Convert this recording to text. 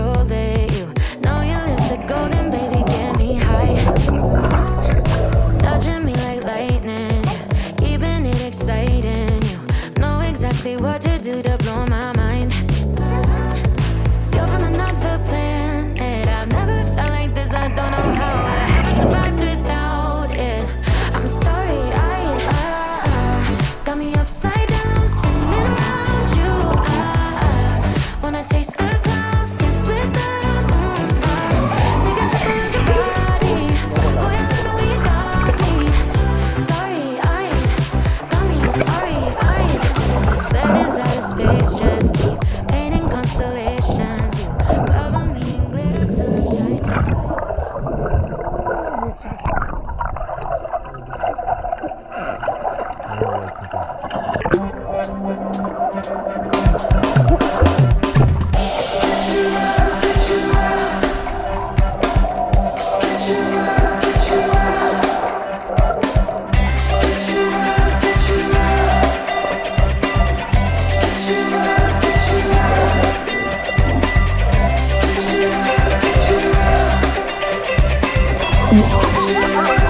your Get you out, get you Yeah.